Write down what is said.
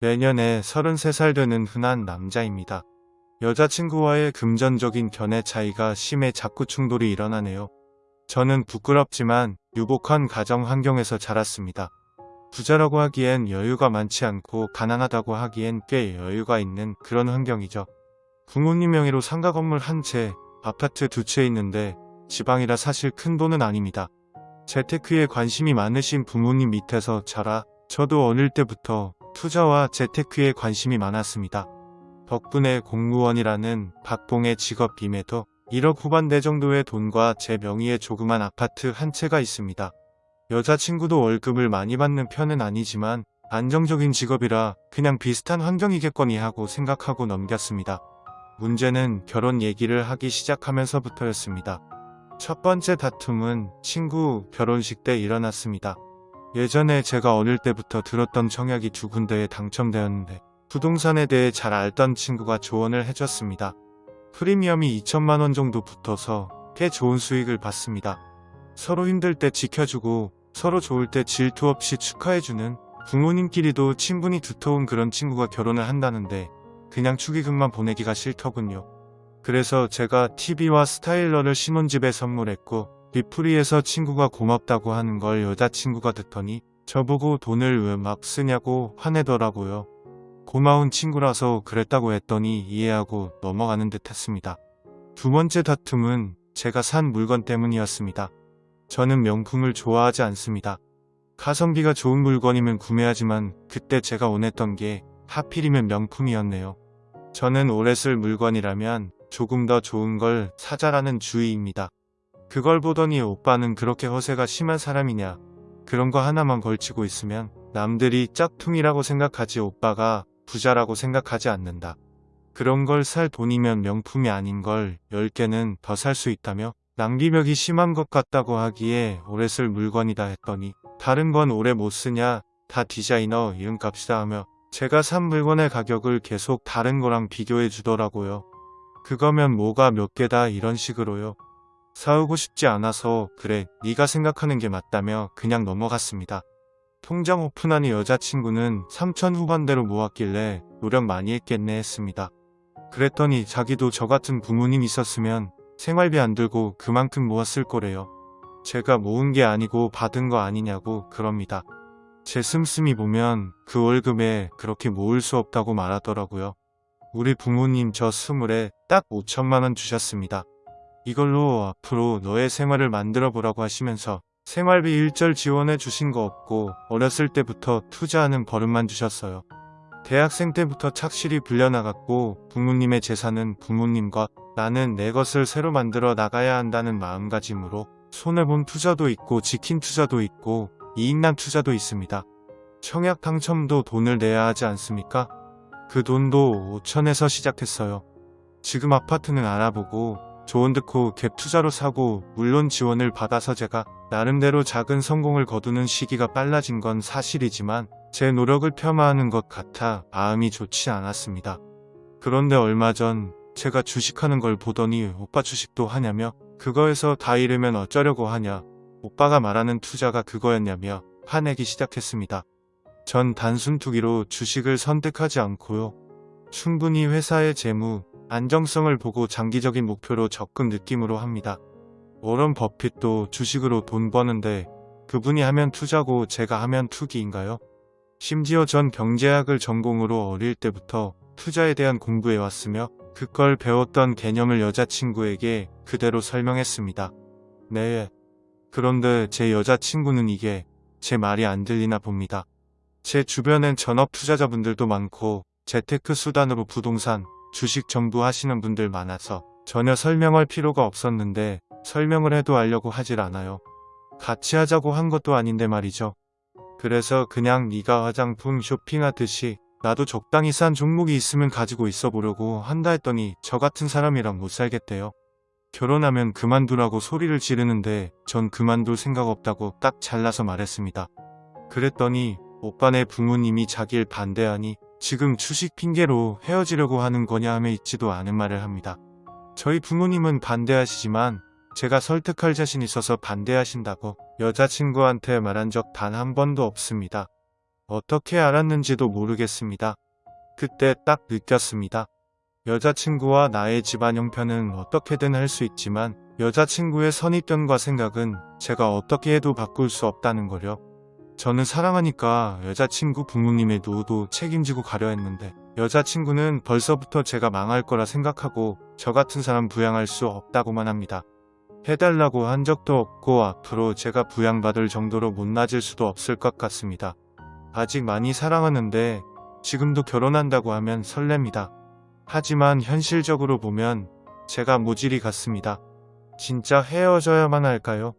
내년에 33살 되는 흔한 남자입니다. 여자친구와의 금전적인 견해 차이가 심해 자꾸 충돌이 일어나네요. 저는 부끄럽지만 유복한 가정 환경에서 자랐습니다. 부자라고 하기엔 여유가 많지 않고 가난하다고 하기엔 꽤 여유가 있는 그런 환경이죠. 부모님 명의로 상가 건물 한 채, 아파트 두 채 있는데 지방이라 사실 큰 돈은 아닙니다. 재테크에 관심이 많으신 부모님 밑에서 자라 저도 어릴 때부터 투자와 재테크에 관심이 많았습니다. 덕분에 공무원이라는 박봉의 직업 임에도 1억 후반대 정도의 돈과 제 명의의 조그만 아파트 한 채가 있습니다. 여자친구도 월급을 많이 받는 편은 아니지만 안정적인 직업이라 그냥 비슷한 환경이겠거니 하고 생각하고 넘겼습니다. 문제는 결혼 얘기를 하기 시작하면서부터였습니다. 첫 번째 다툼은 친구 결혼식 때 일어났습니다. 예전에 제가 어릴 때부터 들었던 청약이 두 군데에 당첨되었는데 부동산에 대해 잘 알던 친구가 조언을 해줬습니다. 프리미엄이 2천만원 정도 붙어서 꽤 좋은 수익을 봤습니다. 서로 힘들 때 지켜주고 서로 좋을 때 질투 없이 축하해주는 부모님끼리도 친분이 두터운 그런 친구가 결혼을 한다는데 그냥 축의금만 보내기가 싫더군요. 그래서 제가 TV와 스타일러를 신혼집에 선물했고 집들이에서 친구가 고맙다고 하는 걸 여자친구가 듣더니 저보고 돈을 왜 막 쓰냐고 화내더라고요. 고마운 친구라서 그랬다고 했더니 이해하고 넘어가는 듯 했습니다. 두 번째 다툼은 제가 산 물건 때문이었습니다. 저는 명품을 좋아하지 않습니다. 가성비가 좋은 물건이면 구매하지만 그때 제가 원했던 게 하필이면 명품이었네요. 저는 오래 쓸 물건이라면 조금 더 좋은 걸 사자라는 주의입니다. 그걸 보더니 오빠는 그렇게 허세가 심한 사람이냐. 그런 거 하나만 걸치고 있으면 남들이 짝퉁이라고 생각하지 오빠가 부자라고 생각하지 않는다. 그런 걸 살 돈이면 명품이 아닌 걸 10개는 더 살 수 있다며 낭비벽이 심한 것 같다고 하기에 오래 쓸 물건이다 했더니 다른 건 오래 못 쓰냐 다 디자이너 이름값이다 하며 제가 산 물건의 가격을 계속 다른 거랑 비교해 주더라고요. 그거면 뭐가 몇 개다 이런 식으로요. 사오고 싶지 않아서 그래 네가 생각하는 게 맞다며 그냥 넘어갔습니다. 통장 오픈하니 여자친구는 3천 후반대로 모았길래 노력 많이 했겠네 했습니다. 그랬더니 자기도 저 같은 부모님 있었으면 생활비 안 들고 그만큼 모았을 거래요. 제가 모은 게 아니고 받은 거 아니냐고 그럽니다. 제 씀씀이 보면 그 월급에 그렇게 모을 수 없다고 말하더라고요. 우리 부모님 저 스물에 딱 5천만 원 주셨습니다. 이걸로 앞으로 너의 생활을 만들어 보라고 하시면서 생활비 일절 지원해 주신 거 없고 어렸을 때부터 투자하는 버릇만 주셨어요. 대학생 때부터 착실히 불려나갔고 부모님의 재산은 부모님과 나는 내 것을 새로 만들어 나가야 한다는 마음가짐으로 손해본 투자도 있고 지킨 투자도 있고 이익난 투자도 있습니다. 청약 당첨도 돈을 내야 하지 않습니까? 그 돈도 5천에서 시작했어요. 지금 아파트는 알아보고 좋은 듯고 갭 투자로 사고 물론 지원을 받아서 제가 나름대로 작은 성공을 거두는 시기가 빨라진 건 사실이지만 제 노력을 폄하하는 것 같아 마음이 좋지 않았습니다. 그런데 얼마 전 제가 주식하는 걸 보더니 오빠 주식도 하냐며 그거에서 다 잃으면 어쩌려고 하냐 오빠가 말하는 투자가 그거였냐며 화내기 시작했습니다. 전 단순 투기로 주식을 선택하지 않고요. 충분히 회사의 재무, 안정성을 보고 장기적인 목표로 접근 느낌으로 합니다. 워런 버핏도 주식으로 돈 버는데 그분이 하면 투자고 제가 하면 투기인가요? 심지어 전 경제학을 전공으로 어릴 때부터 투자에 대한 공부해 왔으며 그걸 배웠던 개념을 여자친구에게 그대로 설명했습니다. 네. 그런데 제 여자친구는 이게 제 말이 안 들리나 봅니다. 제 주변엔 전업 투자자분들도 많고 재테크 수단으로 부동산, 주식 전부 하시는 분들 많아서 전혀 설명할 필요가 없었는데 설명을 해도 알려고 하질 않아요. 같이 하자고 한 것도 아닌데 말이죠. 그래서 그냥 네가 화장품 쇼핑하듯이 나도 적당히 싼 종목이 있으면 가지고 있어 보려고 한다 했더니 저 같은 사람이랑 못 살겠대요. 결혼하면 그만두라고 소리를 지르는데 전 그만둘 생각 없다고 딱 잘라서 말했습니다. 그랬더니 오빠네 부모님이 자길 반대하니 지금 주식 핑계로 헤어지려고 하는 거냐 하며 있지도 않은 말을 합니다. 저희 부모님은 반대하시지만 제가 설득할 자신 있어서 반대하신다고 여자친구한테 말한 적 단 한 번도 없습니다. 어떻게 알았는지도 모르겠습니다. 그때 딱 느꼈습니다. 여자친구와 나의 집안 형편은 어떻게든 할 수 있지만 여자친구의 선입견과 생각은 제가 어떻게 해도 바꿀 수 없다는 거요. 저는 사랑하니까 여자친구 부모님의 노후도 책임지고 가려 했는데 여자친구는 벌써부터 제가 망할 거라 생각하고 저 같은 사람 부양할 수 없다고만 합니다. 해달라고 한 적도 없고 앞으로 제가 부양받을 정도로 못나질 수도 없을 것 같습니다. 아직 많이 사랑하는데 지금도 결혼한다고 하면 설렙니다. 하지만 현실적으로 보면 제가 모질이 같습니다. 진짜 헤어져야만 할까요?